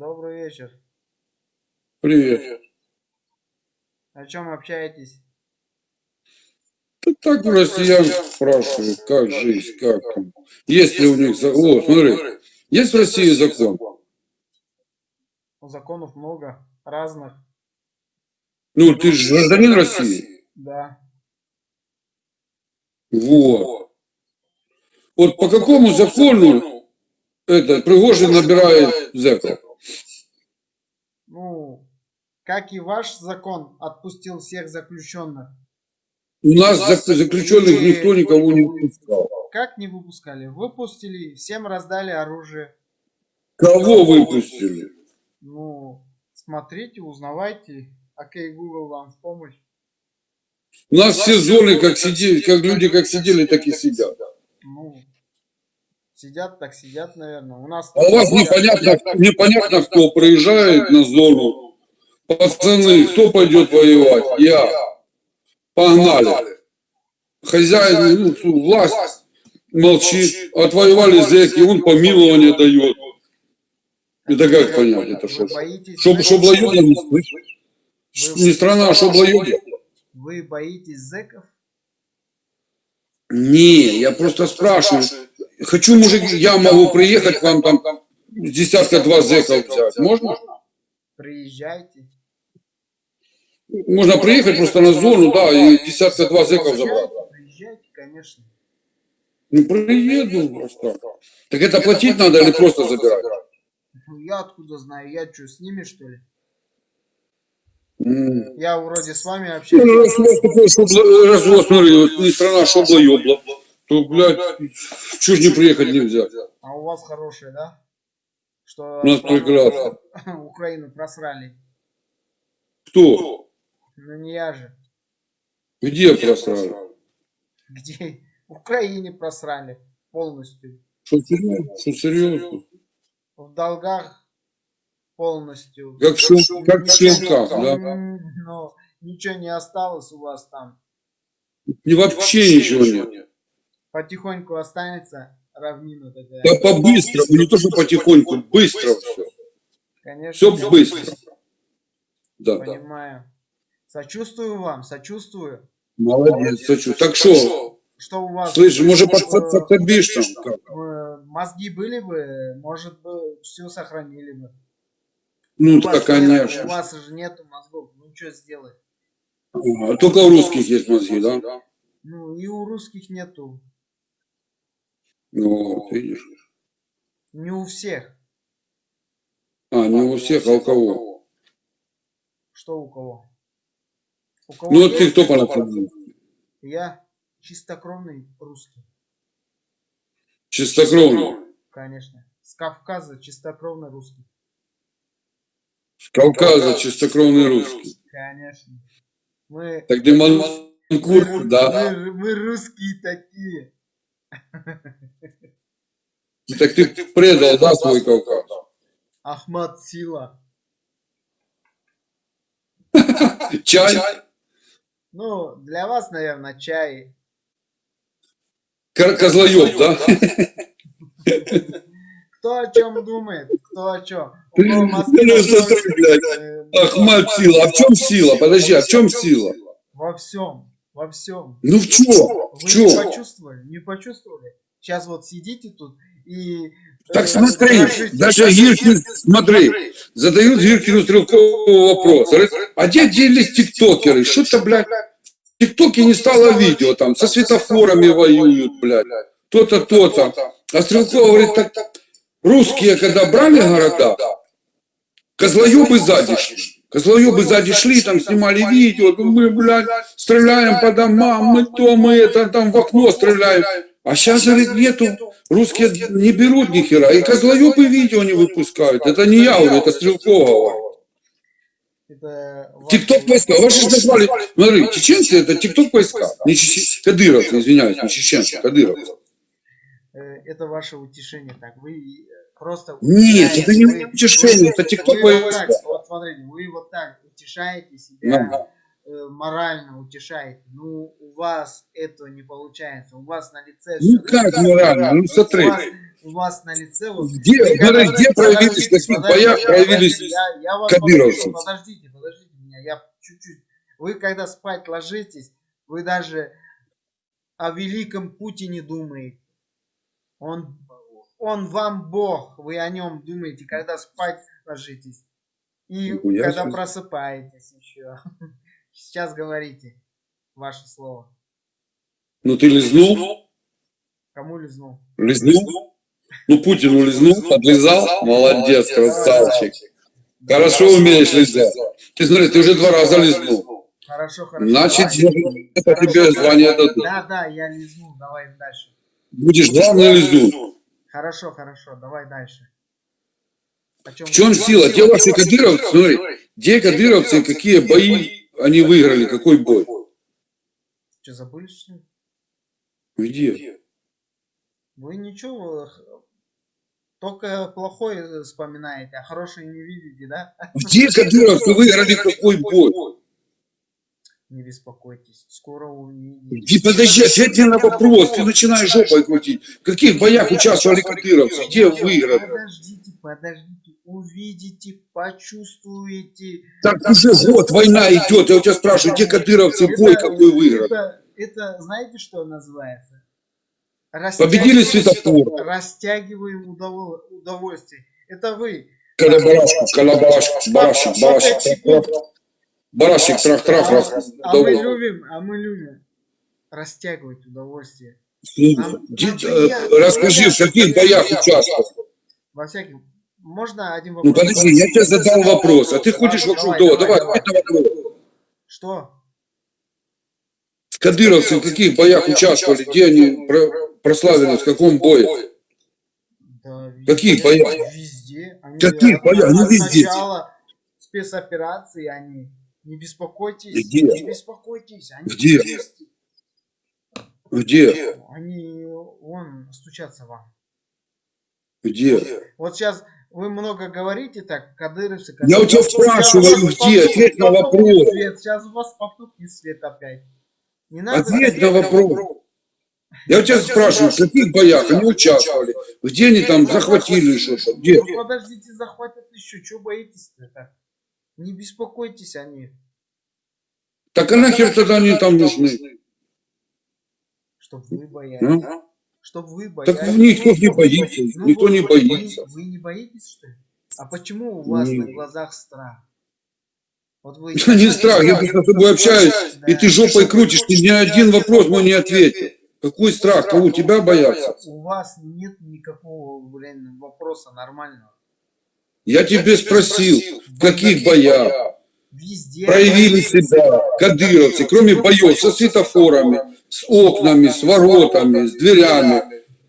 Добрый вечер. Привет. О чем общаетесь? Да так россиян спрашивают, как жизнь, как там. Есть ли у них закон? О, смотри, есть в России закон? Законов много, разных. Ну, ты же гражданин России. Да. Вот. Вот по какому закону это Пригожин набирает зэков? Как и ваш закон отпустил всех заключенных. У нас зак- заключенных никто никого не выпускал. Как не выпускали? Выпустили, всем раздали оружие. Кого выпустили? Ну, смотрите, узнавайте. Окей, Google вам в помощь. У нас все зоны, как сидели, как люди как сидели, так и сидят. Ну, сидят так сидят, наверное. У нас... А у вас непонятно, непонятно, кто приезжает на зону. Пацаны, кто пойдет воевать? Я. Погнали. Хозяин, ну, власть молчит. Отвоевали зэки, он помилование дает. Это как понять? Это что? Боитесь... Чтоб, чтоб лоёдя не слышишь? Не страна, а чтоб лоёдя? Вы боитесь зэков? Не, я просто спрашиваю. Хочу, мужик, я могу приехать к вам там десятка два зэков взять. Можно? Приезжайте. Можно приехать просто на зону, да, и десятка два зэков забрать. Приезжайте, конечно. Ну, приеду просто. Так это платить надо или просто забирать? Ну, Я откуда знаю? Я что, с ними, что ли? Я вроде с вами Ну, общаюсь. раз у вас такой шобло, раз у вас, смотри, не страна шобла-ёбла, то, блядь, чё ж не приехать нельзя? А у вас хорошие, да? Что У нас прекрасно. Украину просрали. Кто? Ну не я же. Где просрали? Где? В Украине просрали полностью. Что серьезно? Что серьезно? В долгах полностью. Как, шел, как в щелках, да? Но ничего не осталось у вас там. И вообще ничего нет. Потихоньку останется равнина такая. Да по-быстрому, не то, что потихоньку, быстро все. Конечно, Все быстро. Да. понимаю. Сочувствую вам, сочувствую. Молодец, сочу. Так что, Что у вас? слышь, может под- подсобишь там? Мозги были бы, может бы, все сохранили бы. Ну, У да, вас нет- конечно. у вас же нету мозгов, ну что сделать? А, Только у русских есть мозги, да? Ну и у русских нету, Ну, вот, видишь. не у всех. А, не у всех, а у кого? Что у кого? У кого Ну, вот ты кто по национальности? Я чистокровный русский, Чистокровный. конечно. С Кавказа чистокровный русский. С Кавказа чистокровный русский. Конечно. Мы, Так ты манкурт, да? мы, мы русские такие. Так ты предал, да, свой Кавказ? Ахмад Сила. Чай? Ну, для вас, наверное, чай. Кор- Козлоеб, да? Кто о чем думает, кто о чем. Ну, э, Ахмад сила. А в чем сила? Подожди, а в чем сила? Во всем, во всем. Ну в чем? Вы не почувствовали? Не почувствовали? Сейчас вот сидите тут и... Так смотри, даже Гиркин, смотри, задают Гиркину Стрелкову вопрос. А где делись тиктокеры? Что-то, блядь, в тиктоке не стало видео там, со светофорами воюют, блядь. То-то, то-то. А Стрелкова говорит, так русские, когда брали города, козлоебы сзади шли. Козлоебы сзади шли, там снимали видео, ну, мы, блядь, стреляем по домам, мы то, мы это, там в окно стреляем. А сейчас, говорит, нету, русские не берут ни хера, и козлоебы видео не выпускают. Это не я говорю, это Стрелкова Тикток войска, ваши же назвали, смотри, чеченцы это тикток войска, не чечен... кадыровцы, извиняюсь, не чеченцы, кадыровцы. э, Это ваше утешение так. Вы э, просто... Нет, это не утешение, это тикток войска. Вот смотрите, вы вот так утешаете себя, морально утешаете. Ну, у вас этого не получается. У вас на лице Ну как морально, ну У смотри. вас у вас на лице вот Где, Вы где проявились, в каких боях проявились я, я вас попрошу, Подождите, подождите меня, я чуть-чуть. Вы когда спать ложитесь, вы даже о великом Путине думаете. Он, он вам Бог, вы о нем думаете, когда спать ложитесь. И Нихуя когда себе. просыпаетесь еще. Сейчас говорите ваше слово. Ну ты лизнул? Кому лизнул? Лизнул? Ну Путину лизнул, подлизал? Молодец, красавчик. Хорошо умеешь лизать. Ты смотри, ты уже два раза лизнул. Хорошо, хорошо. Значит, это тебе звание дадут. Да, да, я лизнул, давай дальше. Будешь главный лизун. Хорошо, хорошо, давай дальше. О чем В чем сила? Где ваши кадыровцы? Смотри, где кадыровцы, какие бои они выиграли, какой бой? Что, забыли, что ли? Где? Вы ничего, только плохое вспоминаете, а хорошее не видите, да? Где кадыровцы выиграли какой бой? Не беспокойтесь, скоро увидите. Где, подожди, ответь мне на вопрос. Ты начинаешь жопой крутить. В каких боях участвовали кадыровцы? Где выиграли? Подождите, подождите, увидите, почувствуете. Так уже год война идет. Я у тебя спрашиваю, где кадыровцы бой какой выиграли? Это, это знаете, что называется? Победили светофор. Растягиваем удово- удовольствие. Это вы. Колобарашку, колобарашку, барашек, барашек. Барашек, трах-трах, раз. А мы любим, а мы любим растягивать удовольствие. Нам- э. Расскажи, в каких боях участвовал? Во всяких. Можно один Ну вопрос? подожди, я тебе задал вопрос, а ты ходишь вокруг того. давай, Давай, давай. Что? Кадыровцы в каких боях участвовали? Где они про- прославились? В каком бое? Да, Какие боя? Везде. Они Какие боя? Ну, от везде. начала спецоперации они. Не беспокойтесь. Где? Не беспокойтесь. Они Где? есть. Где? Они вон стучатся вам. Где? Вот сейчас вы много говорите так, кадыровцы. Я у тебя спрашиваю, где? Ответь на вопрос. Сейчас у вас потухнет свет опять. Не надо Ответь на вопрос. Я у тебя спрашиваю, в каких боях они участвовали? Где они там захватили что-то? Где? Ну, подождите, захватят еще. Чего боитесь-то так? Не беспокойтесь о них. Так а нахер тогда они там нужны? Чтоб вы боялись. Ну? Чтоб вы боялись. Так никто не боится, Ну, никто вы- не вы- боится. Вы, не боитесь, что ли? А почему у вас Не. на глазах страх? Вот вы... Я не страх, я просто с тобой общаюсь, и ты жопой крутишь, ты ни один вопрос мой не ответил. Какой страх? Кого? Тебя боятся? У вас нет никакого, блин, вопроса нормального. Я тебе спросил, в каких боях Везде. проявили себя кадыровцы, кроме боев со светофорами, с окнами, с воротами, с дверями,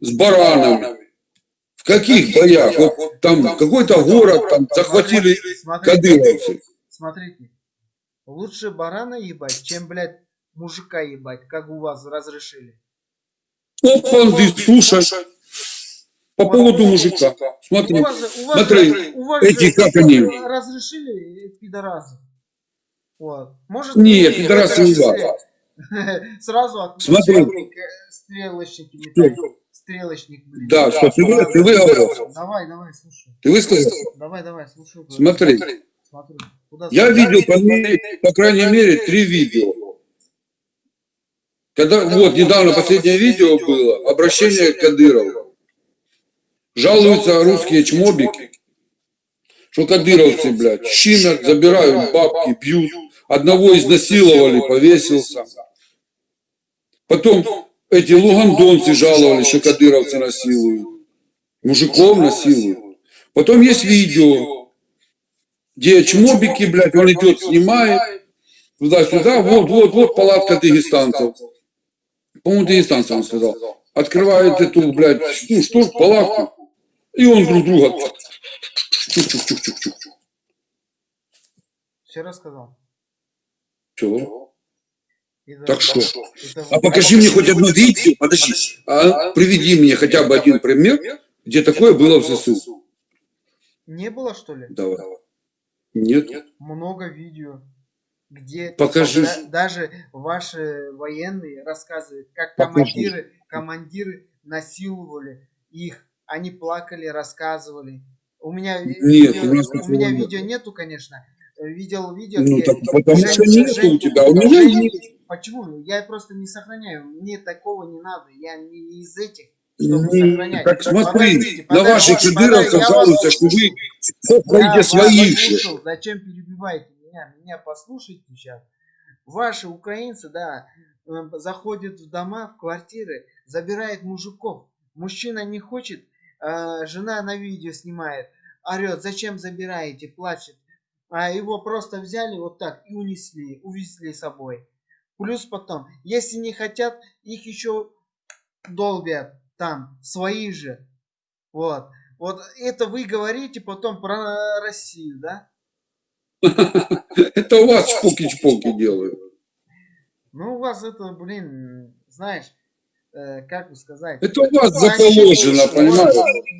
с баранами. В каких боях? Вот там какой-то город там захватили кадыровцы. смотрите. Лучше барана ебать, чем, блядь, мужика ебать, как у вас разрешили. Опанды, слушай, по поводу мужика. Смотри, У вас же, у вас смотри, же, у вас эти, же как они? разрешили э, пидоразы. Вот. Может, Нет, пидорасы не разрешили. Сразу от Смотри. стрелочники. Стрелочник, блин. Да, что, ты, вы- ты выговорился? Давай, давай, слушай. Ты высказался? Давай, давай, слушай. Смотри, Смотри. Куда я видел, по, мере- по крайней мере, три видео. Когда, вот, недавно последнее видео было, обращение к Кадырову. Жалуются русские чмобики, что кадыровцы, блядь, щимят, забирают бабки, бьют. Одного изнасиловали, повесился. Потом эти лугандонцы жаловались, что кадыровцы насилуют. Мужиков насилуют. Потом есть видео, где чмобики, блядь, он идет, снимает, туда-сюда, вот, вот, вот палатка дагестанцев. По-моему, дагестанцев он сказал. Открывает эту, блядь, ну что ж, палатку. И он друг друга. Чук-чук-чук-чук-чук. Все рассказал. Это- Так что? А покажи мне хоть одно видео, подожди, а приведи мне хотя бы один пример, где такое было в ЗСУ. Не было, что ли? Давай. Нет? Много видео, где Покажи. да- даже ваши военные рассказывают, как командиры, командиры насиловали их они плакали, рассказывали. У меня Нет, видео, у нас у меня нет. видео нету, конечно. Видел видео, Ну, где так потому Жень- что нету Жень- у тебя, у меня Жень- есть. Почему? Я просто не сохраняю. Мне такого не надо. Я не не из этих, Не, сохранять. Так смотри, Подождите, на ваших кадыровцев жалуются, что вы вас своих же. Зачем перебиваете меня? Меня послушайте сейчас. Ваши украинцы, да, э, заходят в дома, в квартиры, забирают мужиков. Мужчина не хочет, э, жена на видео снимает, орет, зачем забираете, плачет. А его просто взяли вот так и унесли, увезли с собой. Плюс потом, если не хотят, их еще долбят там, свои же. Вот. Вот это вы говорите потом про Россию, да? Это у вас чпоки-чпоки делают. Ну, у вас это, блин, знаешь, э, как бы сказать... Это у вас заположено, вас, у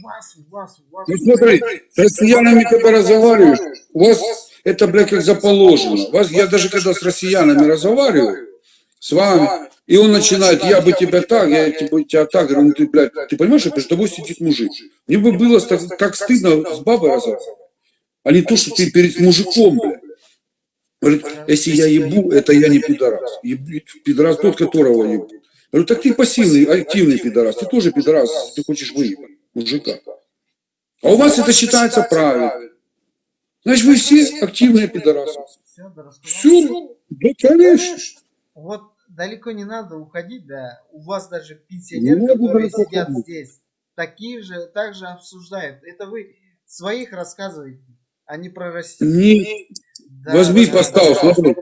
вас, у вас, у вас. Ну смотри, с россиянами когда разговариваешь, у вас это, блядь, как заположено. Вас, я даже когда с россиянами разговариваю, с вами, и он начинает, я бы тебя так, я бы тебя так, говорю, ну ты, блядь, ты понимаешь, что перед тобой сидит мужик. Мне бы было так, так стыдно с бабой разговаривать, а не то, что ты перед мужиком, блядь. Говорит, если я ебу, это я не пидорас. Еб- Пидорас тот, которого ебу. Говорю, так ты пассивный, активный пидорас. Ты тоже пидорас, если ты хочешь выебать мужика. А у вас это считается правильно. Значит, вы все активные пидорасы. Все, да, конечно. Вот далеко не надо уходить, да. У вас даже пенсионеры, которые сидят здесь, такие же, также обсуждают. Это вы своих рассказываете, а не про Россию. Да, возьми, да, поставь, да.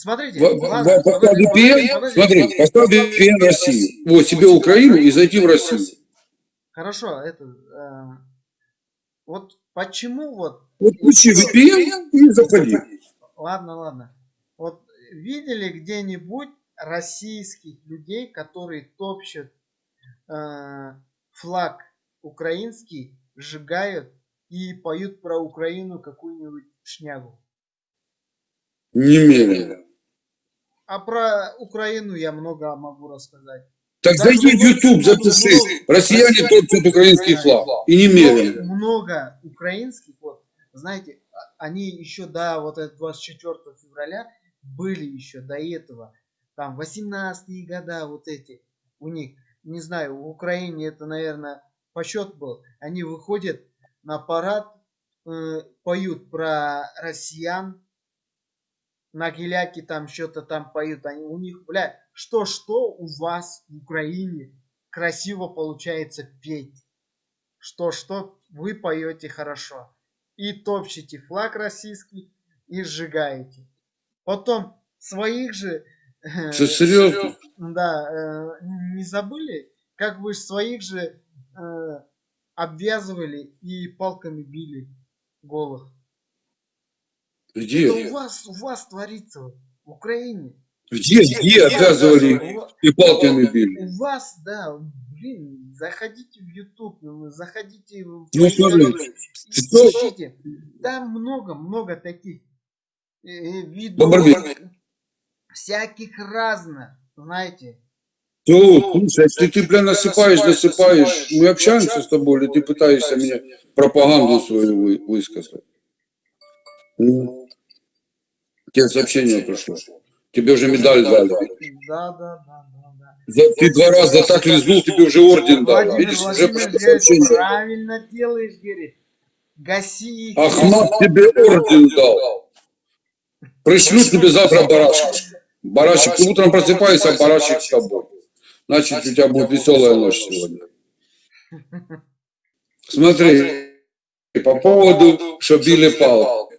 Смотри. Смотрите, Поставь VPN, смотри, поставь VPN Россию. Вот, себе Украину и зайти в Россию. Хорошо, это... э, вот почему вот... Вот включи VPN и заходи. Ладно, ладно. Вот видели где-нибудь российских людей, которые топчут э, флаг украинский, сжигают и поют про Украину какую-нибудь шнягу? Немедленно. А про Украину я много могу рассказать. Так зайди в YouTube, запиши. Россияне топчут украинский флаг. И немедленно. Много, много украинских, вот, знаете, а- они еще до вот этого 24 февраля были еще до этого. Там 18 года вот эти у них, не знаю, в Украине это, наверное, посчет был. Они выходят на парад, э, поют про россиян, на геляке там что-то там поют. Они, у них, бля, что-что у вас в Украине красиво получается петь. Что-что вы поете хорошо. И топчете флаг российский и сжигаете. Потом своих же... э, серьезно? Да, э, не забыли, как вы своих же э, обвязывали и палками били голых. Это Где? у вас, у вас творится в Украине. Где, где обвязывали У, ва- и палками били? у вас, да, блин, заходите в YouTube, ну, заходите в Ну, смотри, ищите. Там много, много таких э, э, видов, всяких разных, знаете. То, слушай, ты, ты, бля, насыпаешь, насыпаешь. Мы общаемся с тобой, или ты пытаешься мне пропаганду свою вы- высказать? Ну, тебе сообщение пришло. Тебе уже медаль дали. Да, да, да, да, Ты два раза так лизнул, тебе уже орден дали. Владимир Видишь, уже пришло сообщение. правильно делаешь, говорит. Гаси их. Ахмат тебе орден дал. Пришлю тебе завтра барашек. Барашек, ты утром просыпаешься, барашек с тобой. Значит, у тебя будет веселая ночь сегодня. Смотри, по поводу, что били палку.